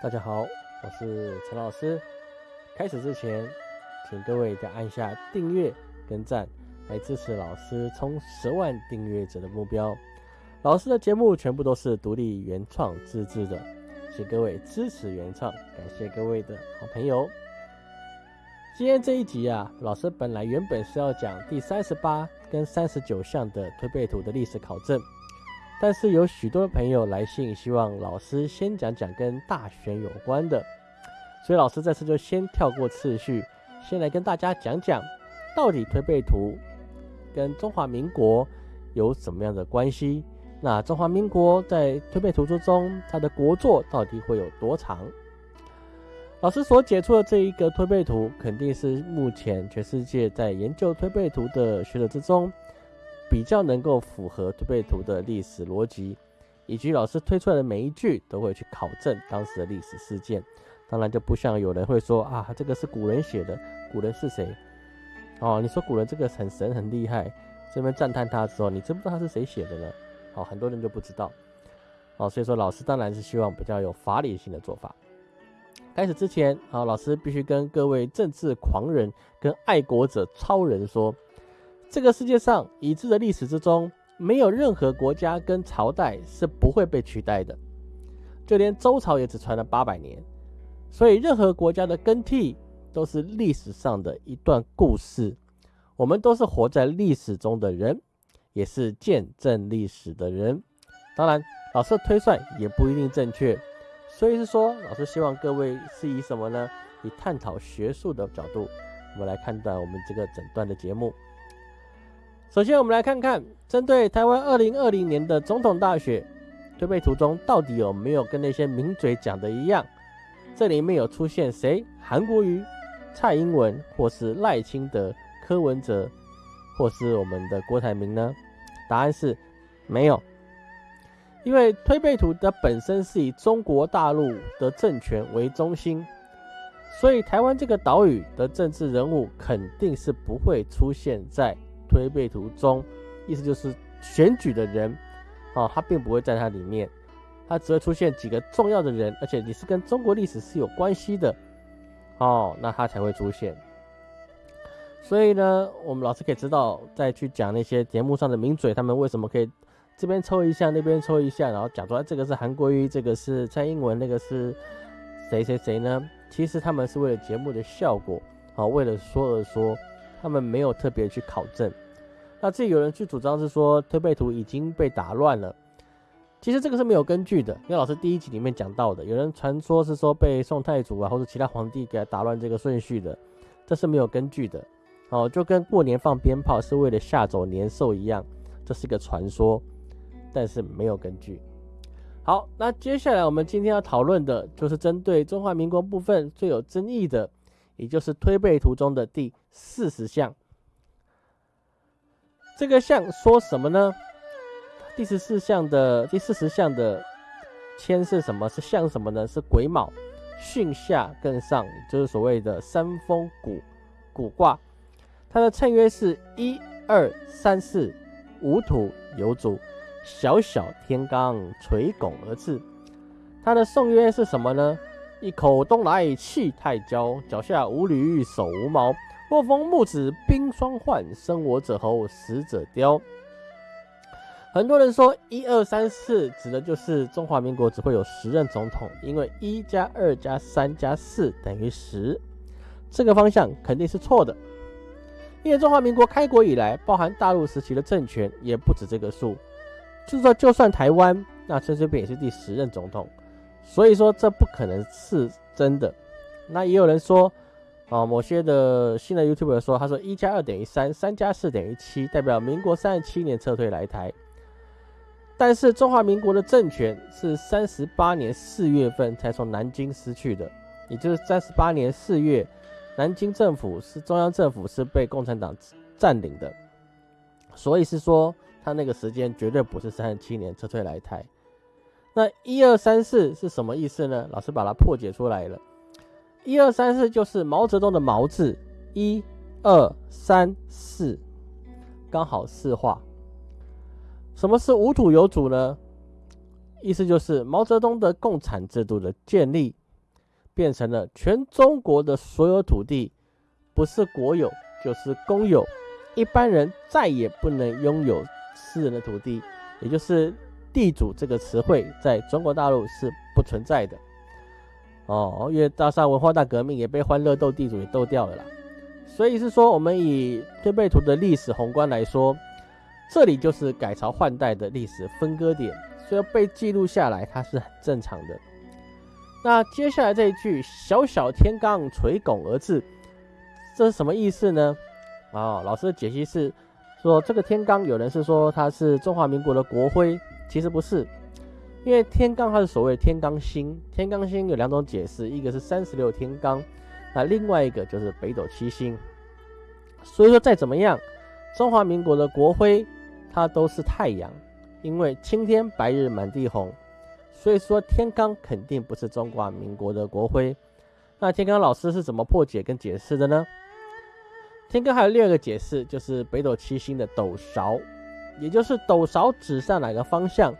大家好，我是陈老师。开始之前，请各位再按下订阅跟赞，来支持老师冲十万订阅者的目标。老师的节目全部都是独立原创自制的，请各位支持原创，感谢各位的好朋友。今天这一集啊，老师本来原本是要讲第三十八跟三十九项的推背图的历史考证。但是有许多朋友来信，希望老师先讲讲跟大选有关的，所以老师这次就先跳过次序，先来跟大家讲讲，到底推背图跟中华民国有什么样的关系？那中华民国在推背图之中，它的国作到底会有多长？老师所解出的这一个推背图，肯定是目前全世界在研究推背图的学者之中。比较能够符合推背图的历史逻辑，以及老师推出来的每一句都会去考证当时的历史事件。当然就不像有人会说啊，这个是古人写的，古人是谁？哦，你说古人这个很神很厉害，这边赞叹他的时候，你知不知道他是谁写的呢？哦，很多人就不知道。哦，所以说老师当然是希望比较有法理性的做法。开始之前，啊，老师必须跟各位政治狂人跟爱国者超人说。这个世界上已知的历史之中，没有任何国家跟朝代是不会被取代的，就连周朝也只传了八百年。所以，任何国家的更替都是历史上的一段故事。我们都是活在历史中的人，也是见证历史的人。当然，老师的推算也不一定正确。所以是说，老师希望各位是以什么呢？以探讨学术的角度，我们来看待我们这个整段的节目。首先，我们来看看针对台湾二零二零年的总统大选推背图中，到底有没有跟那些名嘴讲的一样？这里面有出现谁？韩国瑜、蔡英文，或是赖清德、柯文哲，或是我们的郭台铭呢？答案是没有，因为推背图的本身是以中国大陆的政权为中心，所以台湾这个岛屿的政治人物肯定是不会出现在。推背图中，意思就是选举的人，哦，他并不会在它里面，它只会出现几个重要的人，而且你是跟中国历史是有关系的，哦，那他才会出现。所以呢，我们老师可以知道，再去讲那些节目上的名嘴，他们为什么可以这边抽一下，那边抽一下，然后讲出来这个是韩国瑜，这个是蔡英文，那个是谁谁谁呢？其实他们是为了节目的效果，啊，为了说而说。他们没有特别去考证，那这有人去主张是说推背图已经被打乱了，其实这个是没有根据的。因为老师第一集里面讲到的，有人传说是说被宋太祖啊或者其他皇帝给打乱这个顺序的，这是没有根据的。哦，就跟过年放鞭炮是为了吓走年兽一样，这是一个传说，但是没有根据。好，那接下来我们今天要讨论的就是针对中华民国部分最有争议的。也就是推背图中的第四十项，这个项说什么呢？第十四项的第四十项的签是什么？是像什么呢？是癸卯巽下艮上，就是所谓的三风谷谷卦。它的称约是一二三四五土有主，小小天罡垂拱而至。它的颂约是什么呢？一口东来气太骄，脚下无驴手无毛。若逢木子冰霜换，生我者猴，死者雕。很多人说一二三四指的就是中华民国只会有十任总统，因为一加二加三加四等于十。这个方向肯定是错的，因为中华民国开国以来，包含大陆时期的政权也不止这个数。就说，就算台湾，那陈水扁也是第十任总统。所以说这不可能是真的。那也有人说，啊，某些的新的 YouTube 说，他说一加二等于三，三加四等于七，代表民国三十七年撤退来台。但是中华民国的政权是三十八年四月份才从南京失去的，也就是三十八年四月，南京政府是中央政府是被共产党占领的。所以是说，他那个时间绝对不是三十七年撤退来台。那一二三四是什么意思呢？老师把它破解出来了。一二三四就是毛泽东的毛字，一二三四，刚好四画。什么是无土有主呢？意思就是毛泽东的共产制度的建立变成了全中国的所有土地，不是国有就是公有，一般人再也不能拥有私人的土地，也就是地主这个词汇在中国大陆是不存在的。哦，因为大厦文化大革命也被欢乐斗地主也斗掉了啦，所以是说我们以推背图的历史宏观来说，这里就是改朝换代的历史分割点，所以被记录下来，它是很正常的。那接下来这一句“小小天罡垂拱而治”，这是什么意思呢？啊，老师的解析是说，这个天罡有人是说它是中华民国的国徽，其实不是。因为天罡它是所谓天罡星，天罡星有两种解释，一个是三十六天罡，那另外一个就是北斗七星。所以说再怎么样，中华民国的国徽它都是太阳，因为青天白日满地红，所以说天罡肯定不是中华民国的国徽。那天罡老师是怎么破解跟解释的呢？天罡还有第二个解释，就是北斗七星的斗勺，也就是斗勺指向哪个方向。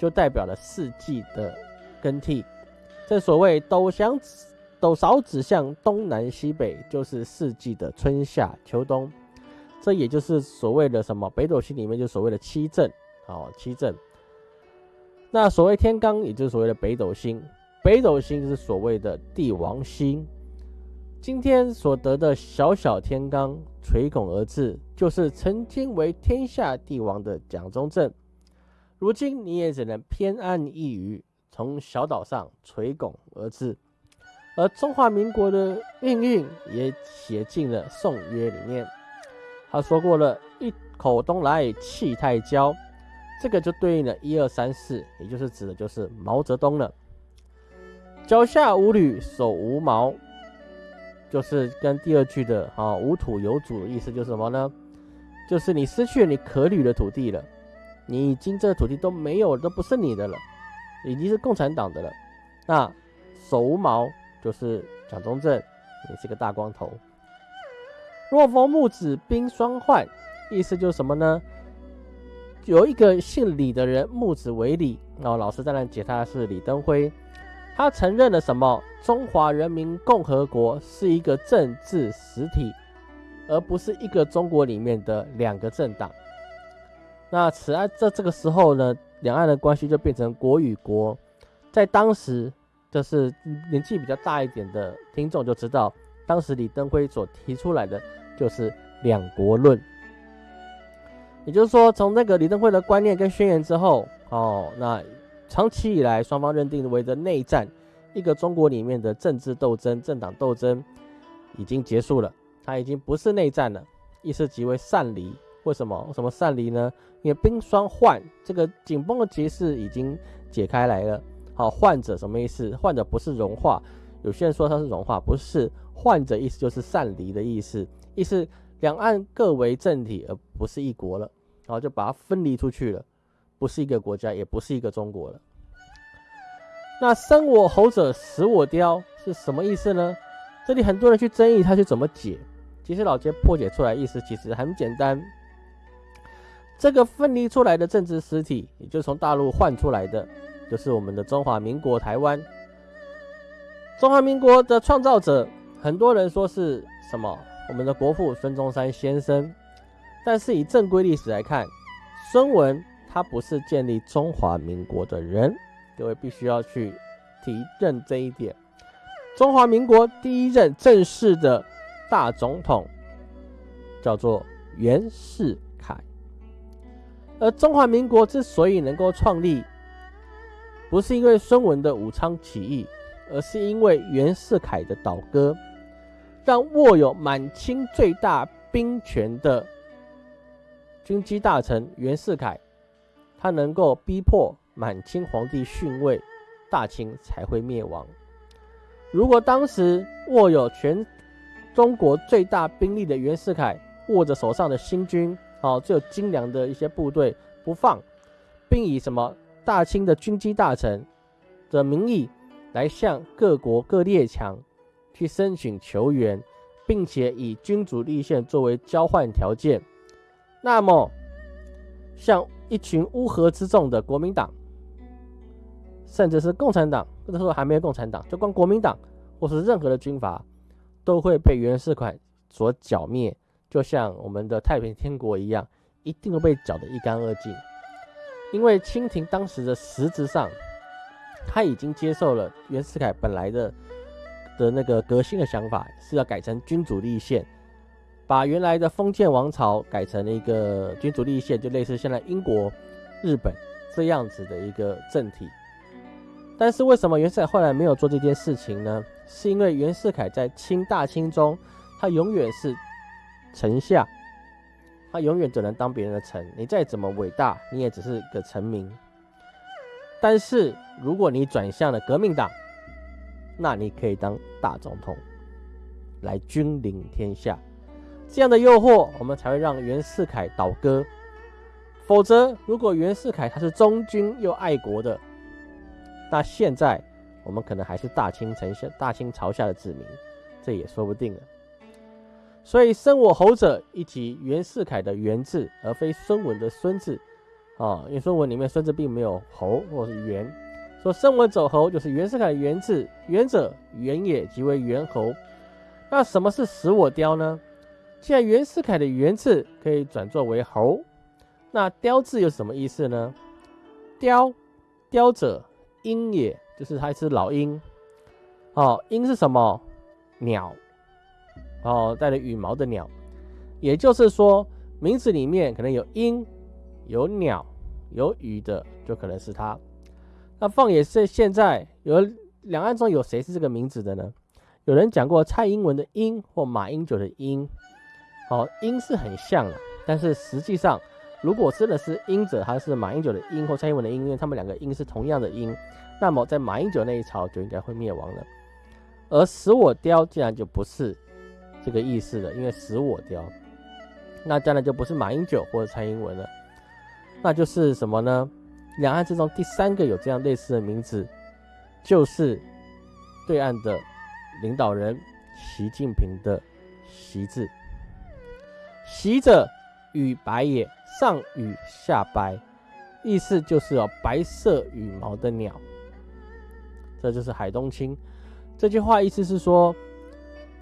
就代表了四季的更替，正所谓斗向斗勺指向东南西北，就是四季的春夏秋冬。这也就是所谓的什么北斗星里面就所谓的七正，哦，七正。那所谓天罡，也就是所谓的北斗星，北斗星就是所谓的帝王星。今天所得的小小天罡垂拱而治，就是曾经为天下帝王的蒋中正。如今你也只能偏安一隅，从小岛上垂拱而治，而中华民国的命运也写进了《宋约》里面。他说过了一口东来气太骄，这个就对应了一二三四，也就是指的就是毛泽东了。脚下无履，手无毛，就是跟第二句的啊无土有主的意思就是什么呢？就是你失去了你可履的土地了。你已经这个土地都没有，都不是你的了，已经是共产党的了。那手无毛就是蒋中正，你是个大光头。若逢木子冰霜患，意思就是什么呢？有一个姓李的人，木子为李，然后老师在那解他是李登辉，他承认了什么？中华人民共和国是一个政治实体，而不是一个中国里面的两个政党。那此案在这个时候呢，两岸的关系就变成国与国。在当时，就是年纪比较大一点的听众就知道，当时李登辉所提出来的就是两国论。也就是说，从那个李登辉的观念跟宣言之后，哦，那长期以来双方认定为的内战，一个中国里面的政治斗争、政党斗争已经结束了，它已经不是内战了，意思即为散离。为什么？什么散离呢？因为冰霜换这个紧绷的结势已经解开来了。好，患者什么意思？患者不是融化，有些人说它是融化，不是。患者意思就是散离的意思，意思两岸各为政体，而不是一国了。然后就把它分离出去了，不是一个国家，也不是一个中国了。那生我猴者，死我雕是什么意思呢？这里很多人去争议，他去怎么解？其实老街破解出来意思其实很简单。这个分离出来的政治实体，也就是从大陆换出来的，就是我们的中华民国台湾。中华民国的创造者，很多人说是什么？我们的国父孙中山先生。但是以正规历史来看，孙文他不是建立中华民国的人，各位必须要去提认这一点。中华民国第一任正式的大总统叫做袁世凯。而中华民国之所以能够创立，不是因为孙文的武昌起义，而是因为袁世凯的倒戈，让握有满清最大兵权的军机大臣袁世凯，他能够逼迫满清皇帝逊位，大清才会灭亡。如果当时握有全中国最大兵力的袁世凯握着手上的新军，好，最有精良的一些部队不放，并以什么大清的军机大臣的名义来向各国各列强去申请求援，并且以君主立宪作为交换条件。那么，像一群乌合之众的国民党，甚至是共产党，那时候还没有共产党，就光国民党或是任何的军阀，都会被袁世凯所剿灭，就像我们的太平天国一样，一定会被剿得一干二净。因为清廷当时的实质上，他已经接受了袁世凯本来的的那个革新的想法，是要改成君主立宪，把原来的封建王朝改成了一个君主立宪，就类似现在英国、日本这样子的一个政体。但是为什么袁世凯后来没有做这件事情呢？是因为袁世凯在清大清中，他永远是臣下，他永远只能当别人的臣。你再怎么伟大，你也只是个臣民。但是如果你转向了革命党，那你可以当大总统，来君临天下。这样的诱惑，我们才会让袁世凯倒戈。否则，如果袁世凯他是忠君又爱国的，那现在我们可能还是大清城下、大清朝下的子民，这也说不定了。所以生我侯者，以及袁世凯的袁字，而非孙文的孙字啊。因为孙文里面孙字并没有侯或是袁，说生我走侯就是袁世凯的袁字，袁者袁也，即为袁侯。那什么是死我雕呢？既然袁世凯的袁字可以转作为侯，那雕字又是什么意思呢？雕，雕者。鹰也，就是它是老鹰。哦，鹰是什么？鸟。哦，带着羽毛的鸟。也就是说，名字里面可能有鹰、有鸟、有羽的，就可能是它。那放眼是现在有两岸中有谁是这个名字的呢？有人讲过蔡英文的英或马英九的英。好，英是很像了，但是实际上。如果真的是英者，还是马英九的英或蔡英文的英，因为他们两个英是同样的英，那么在马英九那一朝就应该会灭亡了。而死我雕竟然就不是这个意思了，因为死我雕，那当然就不是马英九或者蔡英文了，那就是什么呢？两岸之中第三个有这样类似的名字，就是对岸的领导人习近平的习字，习者与白也。上羽下白，意思就是哦，白色羽毛的鸟。这就是海东青这句话，意思是说，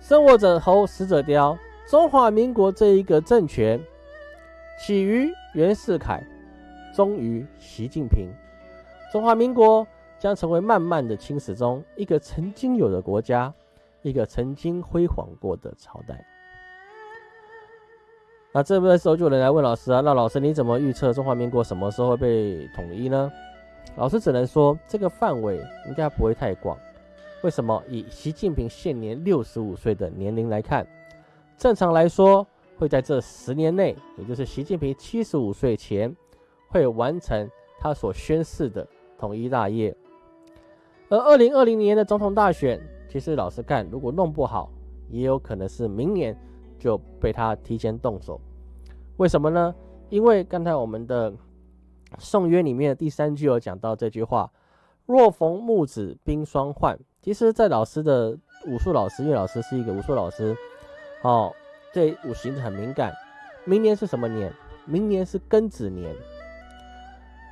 生我者侯，死者雕。中华民国这一个政权，起于袁世凯，终于习近平。中华民国将成为慢慢的青史中一个曾经有的国家，一个曾经辉煌过的朝代。那这边的时候，就有人来问老师啊，那老师你怎么预测中华民国什么时候会被统一呢？老师只能说，这个范围应该不会太广。为什么？以习近平现年六十五岁的年龄来看，正常来说会在这十年内，也就是习近平七十五岁前，会完成他所宣誓的统一大业。而二零二零年的总统大选，其实老实看，如果弄不好，也有可能是明年就被他提前动手。为什么呢？因为刚才我们的《宋约》里面的第三句有讲到这句话：“若逢木子冰霜换。”其实，在老师的武术老师，因为老师是一个武术老师，哦，对五行很敏感。明年是什么年？明年是庚子年。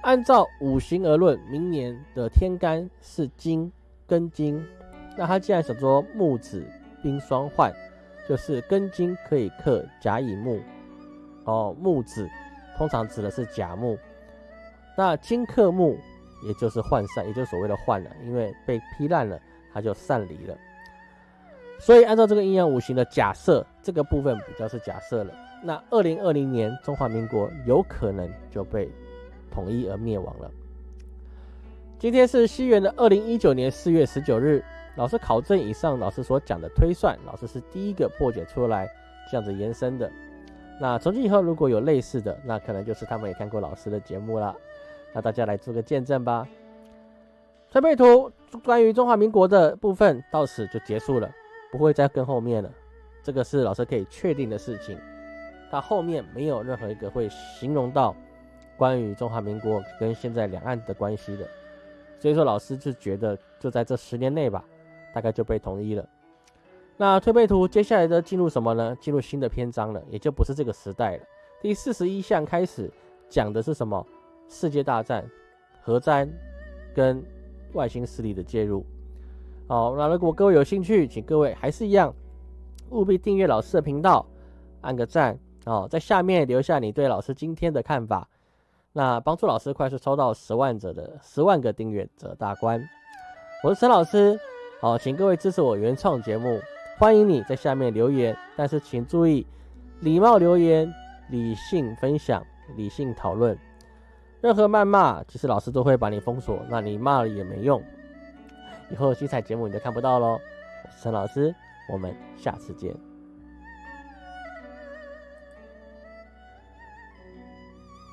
按照五行而论，明年的天干是金，庚金。那他既然想说木子冰霜换，就是庚金可以克甲乙木。哦，木子通常指的是甲木，那金克木，也就是涣散，也就是所谓的涣了，因为被劈烂了，它就散离了。所以按照这个阴阳五行的假设，这个部分比较是假设了。那二零二零年中华民国有可能就被统一而灭亡了。今天是西元的二零一九年四月十九日，老师考证以上老师所讲的推算，老师是第一个破解出来这样子延伸的。那从今以后如果有类似的，那可能就是他们也看过老师的节目了。那大家来做个见证吧。推背图关于中华民国的部分到此就结束了，不会再跟后面了。这个是老师可以确定的事情。它后面没有任何一个会形容到关于中华民国跟现在两岸的关系的。所以说老师就觉得就在这十年内吧，大概就被统一了。那推背图接下来的进入什么呢？进入新的篇章了，也就不是这个时代了。第四十一项开始讲的是什么？世界大战、核战跟外星势力的介入。好，那如果各位有兴趣，请各位还是一样，务必订阅老师的频道，按个赞哦，在下面留下你对老师今天的看法，那帮助老师快速抽到十万者的十万个订阅者大关。我是陈老师，好，请各位支持我原创节目，欢迎你在下面留言，但是请注意礼貌留言，理性分享，理性讨论。任何谩骂，其实老师都会把你封锁，那你骂了也没用。以后精彩节目你就看不到喽。我是陈老师，我们下次见。